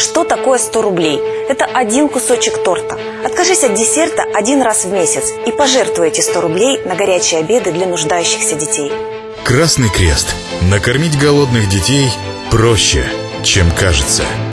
Что такое 100 рублей? Это один кусочек торта. Откажись от десерта один раз в месяц и пожертвуй эти 100 рублей на горячие обеды для нуждающихся детей. Красный Крест. Накормить голодных детей проще, чем кажется.